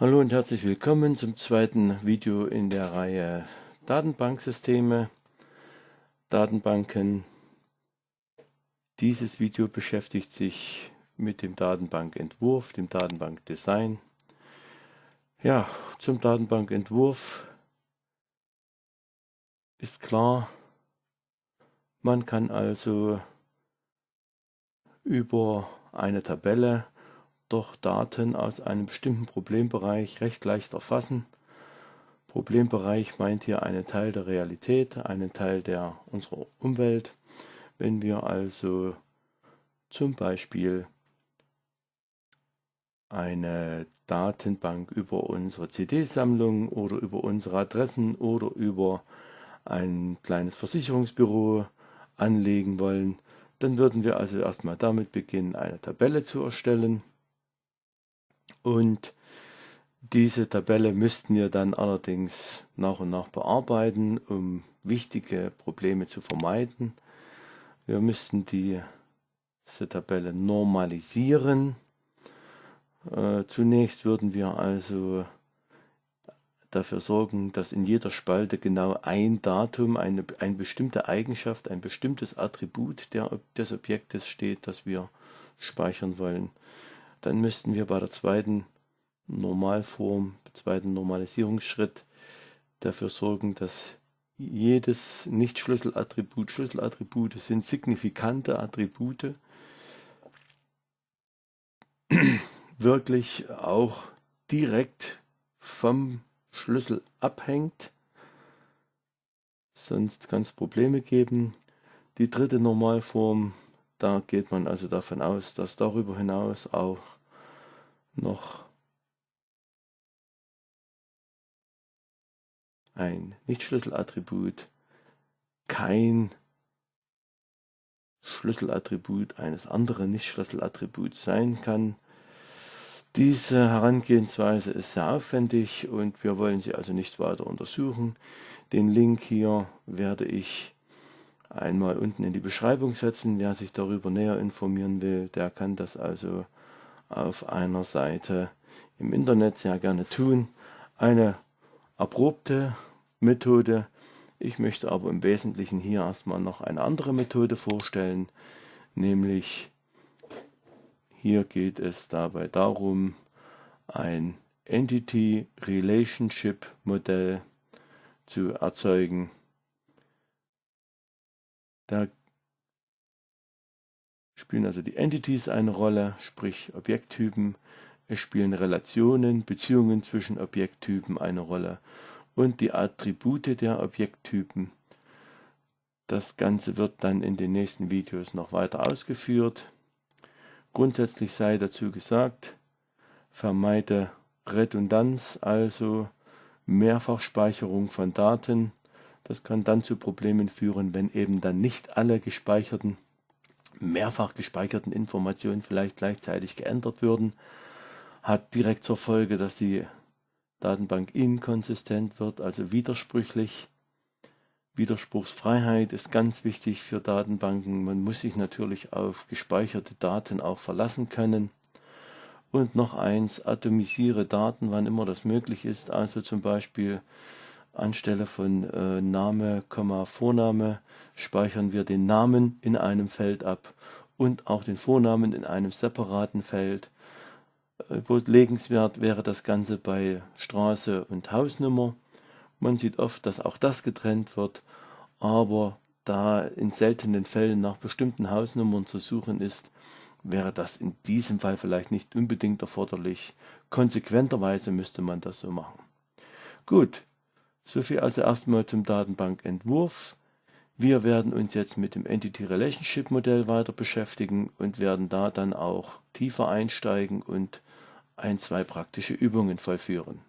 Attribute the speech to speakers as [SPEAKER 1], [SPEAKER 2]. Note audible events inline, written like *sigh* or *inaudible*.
[SPEAKER 1] Hallo und herzlich willkommen zum zweiten Video in der Reihe Datenbanksysteme, Datenbanken. Dieses Video beschäftigt sich mit dem Datenbankentwurf, dem Datenbankdesign. Ja, zum Datenbankentwurf ist klar, man kann also über eine Tabelle doch Daten aus einem bestimmten Problembereich recht leicht erfassen. Problembereich meint hier einen Teil der Realität, einen Teil der unserer Umwelt. Wenn wir also zum Beispiel eine Datenbank über unsere CD-Sammlung oder über unsere Adressen oder über ein kleines Versicherungsbüro anlegen wollen, dann würden wir also erstmal damit beginnen, eine Tabelle zu erstellen. Und diese Tabelle müssten wir dann allerdings nach und nach bearbeiten, um wichtige Probleme zu vermeiden. Wir müssten die, diese Tabelle normalisieren. Äh, zunächst würden wir also dafür sorgen, dass in jeder Spalte genau ein Datum, eine, eine bestimmte Eigenschaft, ein bestimmtes Attribut der, des Objektes steht, das wir speichern wollen dann müssten wir bei der zweiten Normalform, zweiten Normalisierungsschritt dafür sorgen, dass jedes Nicht-Schlüsselattribut, Schlüsselattribute sind signifikante Attribute, *clears throat* wirklich auch direkt vom Schlüssel abhängt. Sonst kann es Probleme geben. Die dritte Normalform da geht man also davon aus, dass darüber hinaus auch noch ein Nicht-Schlüsselattribut kein Schlüsselattribut eines anderen Nicht-Schlüsselattributs sein kann. Diese Herangehensweise ist sehr aufwendig und wir wollen sie also nicht weiter untersuchen. Den Link hier werde ich einmal unten in die Beschreibung setzen. Wer sich darüber näher informieren will, der kann das also auf einer Seite im Internet sehr gerne tun. Eine erprobte Methode. Ich möchte aber im Wesentlichen hier erstmal noch eine andere Methode vorstellen, nämlich hier geht es dabei darum, ein Entity Relationship Modell zu erzeugen. Da spielen also die Entities eine Rolle, sprich Objekttypen. Es spielen Relationen, Beziehungen zwischen Objekttypen eine Rolle und die Attribute der Objekttypen. Das Ganze wird dann in den nächsten Videos noch weiter ausgeführt. Grundsätzlich sei dazu gesagt, vermeide Redundanz, also Mehrfachspeicherung von Daten das kann dann zu Problemen führen, wenn eben dann nicht alle gespeicherten, mehrfach gespeicherten Informationen vielleicht gleichzeitig geändert würden. Hat direkt zur Folge, dass die Datenbank inkonsistent wird, also widersprüchlich. Widerspruchsfreiheit ist ganz wichtig für Datenbanken. Man muss sich natürlich auf gespeicherte Daten auch verlassen können. Und noch eins, atomisiere Daten, wann immer das möglich ist. Also zum Beispiel Anstelle von äh, Name, Vorname speichern wir den Namen in einem Feld ab und auch den Vornamen in einem separaten Feld. Äh, wo legenswert wäre das Ganze bei Straße und Hausnummer. Man sieht oft, dass auch das getrennt wird, aber da in seltenen Fällen nach bestimmten Hausnummern zu suchen ist, wäre das in diesem Fall vielleicht nicht unbedingt erforderlich. Konsequenterweise müsste man das so machen. Gut, so viel also erstmal zum Datenbankentwurf. Wir werden uns jetzt mit dem Entity Relationship Modell weiter beschäftigen und werden da dann auch tiefer einsteigen und ein, zwei praktische Übungen vollführen.